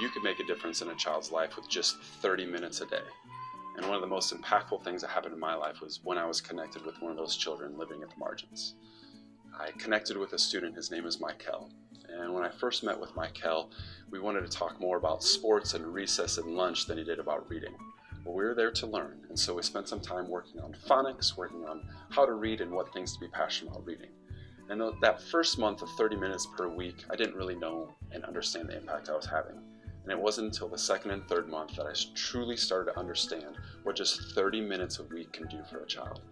you could make a difference in a child's life with just 30 minutes a day. And one of the most impactful things that happened in my life was when I was connected with one of those children living at the margins. I connected with a student, his name is Michael. And when I first met with Michael, we wanted to talk more about sports and recess and lunch than he did about reading. But we were there to learn, and so we spent some time working on phonics, working on how to read and what things to be passionate about reading. And that first month of 30 minutes per week, I didn't really know and understand the impact I was having. And it wasn't until the second and third month that I truly started to understand what just 30 minutes a week can do for a child.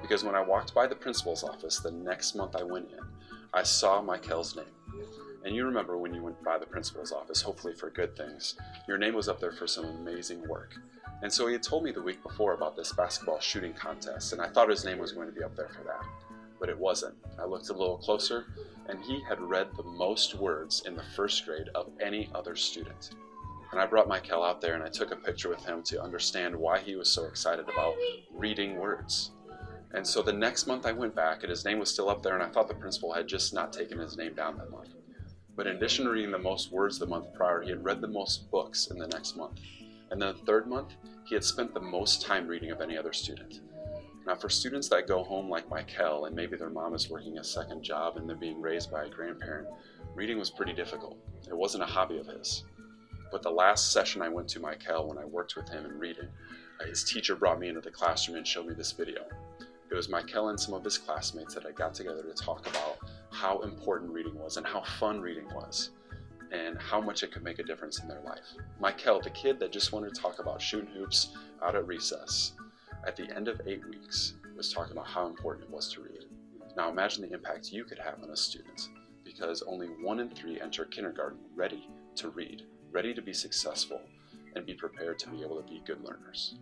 Because when I walked by the principal's office the next month I went in, I saw Michael's name. And you remember when you went by the principal's office, hopefully for good things, your name was up there for some amazing work. And so he had told me the week before about this basketball shooting contest, and I thought his name was going to be up there for that but it wasn't. I looked a little closer, and he had read the most words in the first grade of any other student. And I brought Michael out there and I took a picture with him to understand why he was so excited about reading words. And so the next month I went back and his name was still up there and I thought the principal had just not taken his name down that month. But in addition to reading the most words the month prior, he had read the most books in the next month. And then the third month, he had spent the most time reading of any other student. Now for students that go home like Michael and maybe their mom is working a second job and they're being raised by a grandparent, reading was pretty difficult. It wasn't a hobby of his. But the last session I went to Michael when I worked with him in reading, uh, his teacher brought me into the classroom and showed me this video. It was Michael and some of his classmates that I got together to talk about how important reading was and how fun reading was and how much it could make a difference in their life. Michael, the kid that just wanted to talk about shooting hoops out at recess, at the end of eight weeks was talking about how important it was to read. Now imagine the impact you could have on a student because only one in three enter kindergarten ready to read, ready to be successful, and be prepared to be able to be good learners.